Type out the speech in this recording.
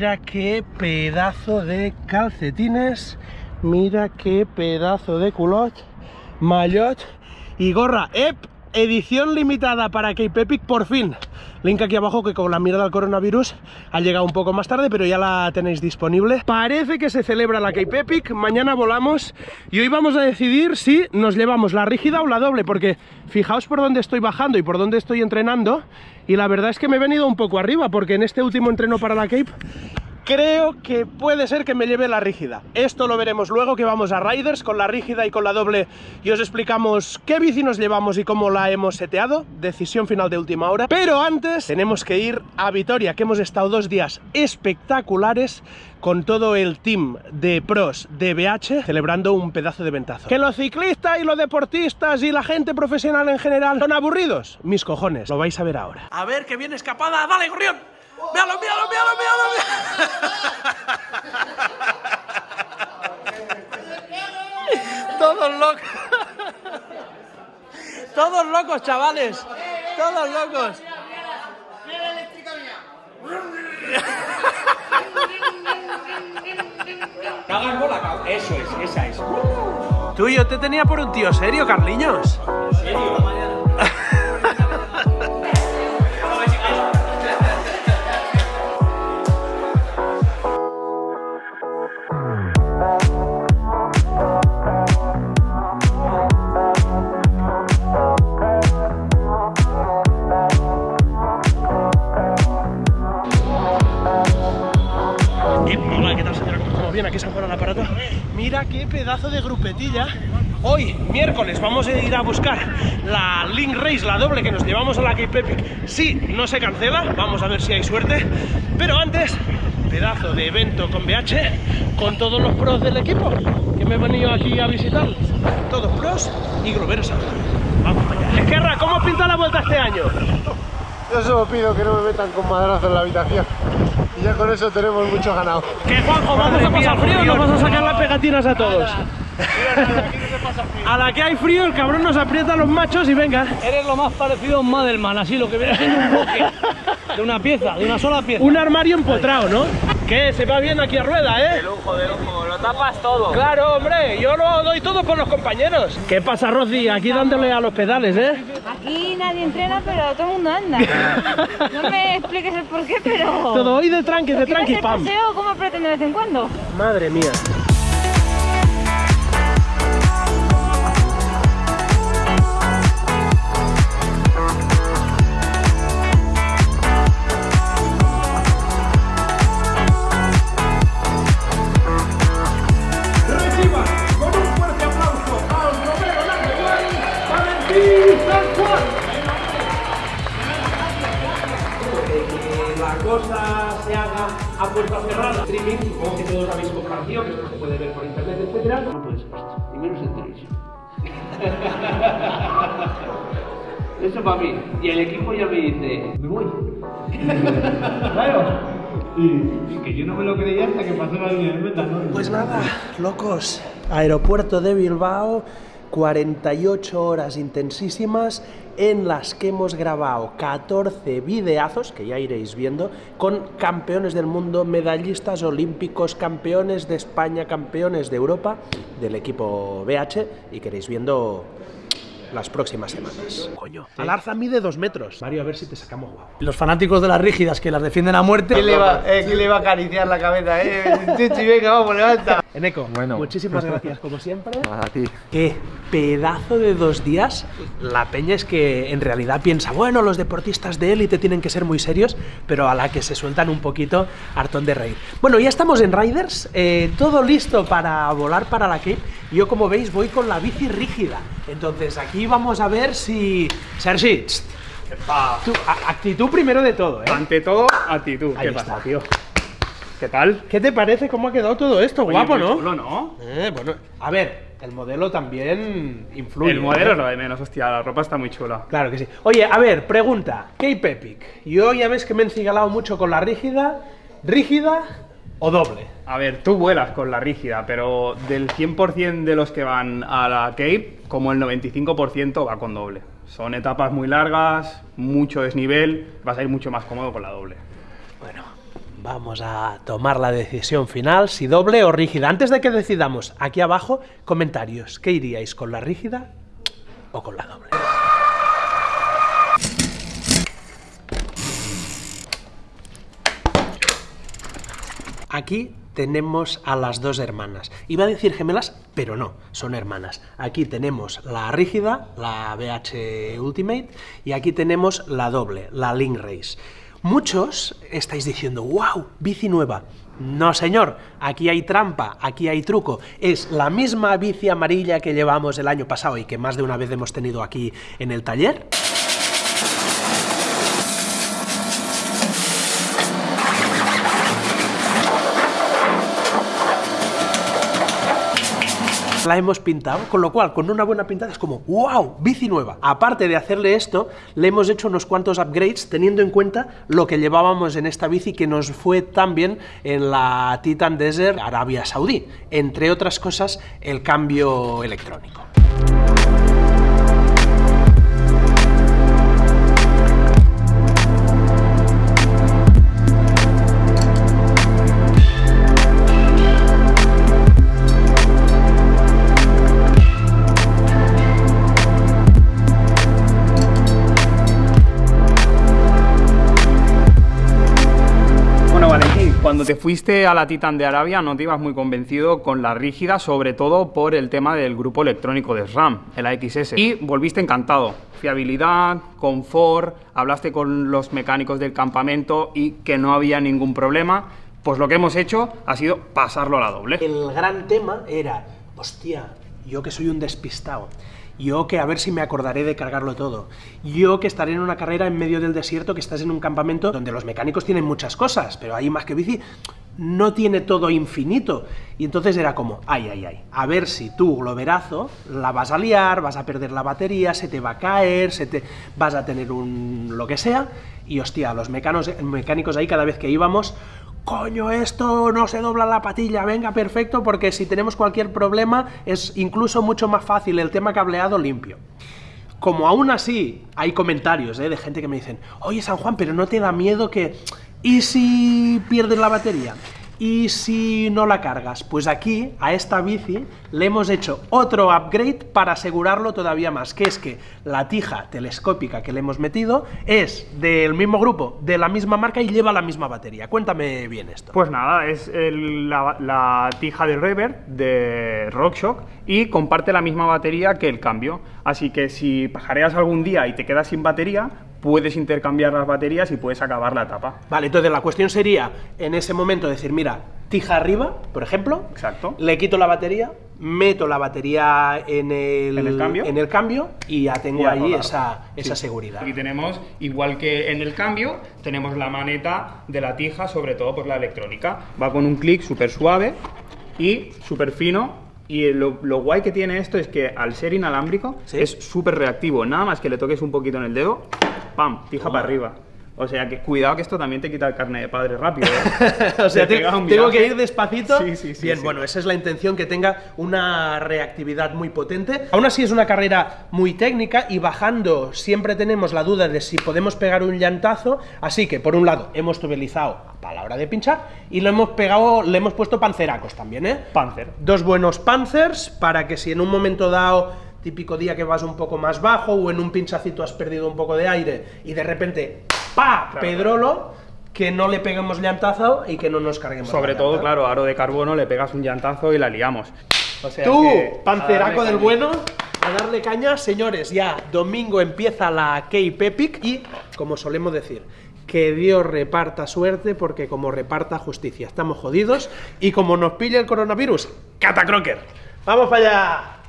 Mira qué pedazo de calcetines. Mira qué pedazo de culot, maillot y gorra. ¡Ep! Edición limitada para Cape Epic, por fin. Link aquí abajo que con la mirada al coronavirus ha llegado un poco más tarde, pero ya la tenéis disponible. Parece que se celebra la Cape Epic, mañana volamos y hoy vamos a decidir si nos llevamos la rígida o la doble, porque fijaos por dónde estoy bajando y por dónde estoy entrenando y la verdad es que me he venido un poco arriba, porque en este último entreno para la Cape creo que puede ser que me lleve la rígida. Esto lo veremos luego que vamos a Riders con la rígida y con la doble y os explicamos qué bici nos llevamos y cómo la hemos seteado. Decisión final de última hora. Pero antes tenemos que ir a Vitoria, que hemos estado dos días espectaculares con todo el team de pros de BH celebrando un pedazo de ventazo. ¿Que los ciclistas y los deportistas y la gente profesional en general son aburridos? Mis cojones, lo vais a ver ahora. A ver, que viene escapada, dale, gorrión. ¡Míralo, míralo, míralo, míralo! Todos locos. Todos locos, chavales. Todos locos. No hagas bola, Eso es, esa es. Tú, yo te tenía por un tío serio, Carliños. ¿En serio? Mira qué pedazo de grupetilla. Hoy, miércoles, vamos a ir a buscar la Link Race, la doble que nos llevamos a la Cape Epic. Si no se cancela, vamos a ver si hay suerte. Pero antes, pedazo de evento con BH, con todos los pros del equipo que me he venido aquí a visitar. Todos pros y globeros Vamos allá. Esquerra, ¿cómo pinta la vuelta este año? Yo solo pido que no me metan con madrazo en la habitación. Y ya con eso tenemos mucho ganado. ¿Qué, Juanjo? ¿Vamos a pasar frío nos vamos a sacar las pegatinas a todos? A la que hay frío, el cabrón nos aprieta a los machos y venga. Eres lo más parecido a un Madelman, así, lo que viene siendo un bloque de una pieza, de una sola pieza. Un armario empotrado, ¿no? ¿Qué? Se va bien aquí a rueda, ¿eh? De lujo, de lujo, lo tapas todo. Claro, hombre, yo lo doy todo con los compañeros. ¿Qué pasa, Rosy? Aquí dándole a los pedales, ¿eh? Aquí nadie entrena, pero todo el mundo anda. No me expliques el porqué, pero... Todo hoy de tranqui, de tranqui, pam. paseo, ¿cómo pretende de vez en cuando? Madre mía. A puerta cerrada, streaming, supongo que todos habéis compartido, que esto se puede ver por internet, etcétera. No puede ser esto, y menos en televisión. Eso para mí. Y el equipo ya me dice, me voy. claro. Y, que yo no me lo creía hasta que pasó la línea de meta, ¿no? Pues nada, locos. Aeropuerto de Bilbao, 48 horas intensísimas en las que hemos grabado 14 videazos, que ya iréis viendo, con campeones del mundo, medallistas olímpicos, campeones de España, campeones de Europa, del equipo BH, y queréis viendo las próximas semanas. Coño, Alarza mide dos metros. Mario, a ver si te sacamos guapo. Los fanáticos de las rígidas que las defienden a muerte. ¿Quién le va, eh, le va a acariciar la cabeza, eh? Chichi, venga, vamos, levanta. Eneco, bueno. muchísimas gracias, como siempre. A ti. Qué pedazo de dos días. La peña es que en realidad piensa, bueno, los deportistas de élite tienen que ser muy serios, pero a la que se sueltan un poquito, hartón de reír. Bueno, ya estamos en Riders, eh, todo listo para volar para la Cape. Yo, como veis, voy con la bici rígida. Entonces, aquí vamos a ver si... Sergi, tu, actitud primero de todo, ¿eh? Ante todo, actitud. ¿Qué pasa, tío? ¿Qué tal? ¿Qué te parece cómo ha quedado todo esto? Guapo, ¿no? Chulo, ¿no? Eh, bueno, a ver, el modelo también influye. El modelo es lo de menos, hostia, la ropa está muy chula. Claro que sí. Oye, a ver, pregunta. Cape Epic. Yo ya ves que me he encigalado mucho con la rígida. ¿Rígida o doble? A ver, tú vuelas con la rígida, pero del 100% de los que van a la Cape, como el 95% va con doble. Son etapas muy largas, mucho desnivel, vas a ir mucho más cómodo con la doble. Vamos a tomar la decisión final, si doble o rígida. Antes de que decidamos, aquí abajo, comentarios. ¿Qué iríais, con la rígida o con la doble? Aquí tenemos a las dos hermanas. Iba a decir gemelas, pero no, son hermanas. Aquí tenemos la rígida, la BH Ultimate, y aquí tenemos la doble, la Link Race. Muchos estáis diciendo, wow, bici nueva. No, señor, aquí hay trampa, aquí hay truco. Es la misma bici amarilla que llevamos el año pasado y que más de una vez hemos tenido aquí en el taller. La hemos pintado, con lo cual, con una buena pintada es como, wow, bici nueva. Aparte de hacerle esto, le hemos hecho unos cuantos upgrades teniendo en cuenta lo que llevábamos en esta bici que nos fue tan bien en la Titan Desert Arabia Saudí, entre otras cosas, el cambio electrónico. Cuando te fuiste a la Titan de Arabia no te ibas muy convencido con la rígida, sobre todo por el tema del grupo electrónico de SRAM, el AXS. Y volviste encantado. Fiabilidad, confort, hablaste con los mecánicos del campamento y que no había ningún problema. Pues lo que hemos hecho ha sido pasarlo a la doble. El gran tema era, hostia, yo que soy un despistado, yo que a ver si me acordaré de cargarlo todo, yo que estaré en una carrera en medio del desierto, que estás en un campamento donde los mecánicos tienen muchas cosas, pero ahí más que bici no tiene todo infinito. Y entonces era como, ay, ay, ay, a ver si tú, globerazo, la vas a liar, vas a perder la batería, se te va a caer, se te vas a tener un lo que sea, y hostia, los mecánicos ahí cada vez que íbamos, coño, esto no se dobla la patilla, venga, perfecto, porque si tenemos cualquier problema es incluso mucho más fácil el tema cableado limpio. Como aún así hay comentarios ¿eh? de gente que me dicen, oye San Juan, pero no te da miedo que... ¿Y si pierdes la batería? Y si no la cargas, pues aquí, a esta bici, le hemos hecho otro upgrade para asegurarlo todavía más, que es que la tija telescópica que le hemos metido es del mismo grupo, de la misma marca y lleva la misma batería. Cuéntame bien esto. Pues nada, es la, tija de Rever de RockShock y comparte la misma batería que el cambio. Así que si pajareas algún día y te quedas sin batería, puedes intercambiar las baterías y puedes acabar la etapa. Vale, entonces la cuestión sería, en ese momento, decir, mira, tija arriba, por ejemplo, Exacto. le quito la batería, meto la batería en el, ¿En el cambio? en el cambio y ya tengo ahí esa, esa seguridad. Aquí tenemos, igual que en el cambio, tenemos la maneta de la tija, sobre todo por la electrónica. Va con un clic súper suave y súper fino y lo, guay que tiene esto es que al ser inalámbrico es súper reactivo. Nada más que le toques un poquito en el dedo, ¡pam! Fija para arriba. O sea, que cuidado que esto también te quita el carne de padre rápido. ¿eh? o sea, tengo que ir despacito. Sí, sí, sí. Bien, bueno, esa es la intención, que tenga una reactividad muy potente. Aún así es una carrera muy técnica y bajando siempre tenemos la duda de si podemos pegar un llantazo. Así que, por un lado, hemos tubelizado a la hora de pinchar y lo hemos pegado, le hemos puesto panceracos también, ¿eh? Panzer. Dos buenos panzers para que si en un momento dado típico día que vas un poco más bajo o en un pinchacito has perdido un poco de aire y de repente ¡pa! Pedrolo, que no le peguemos llantazo y que no nos carguemos. Sobre todo, claro, aro de carbono, le pegas un llantazo y la liamos. O sea Tú, panceraco del bueno, a darle caña, señores, ya domingo empieza la Cape Epic y, como solemos decir, que Dios reparta suerte porque como reparta justicia estamos jodidos y como nos pilla el coronavirus, catacroker. ¡Vamos para allá!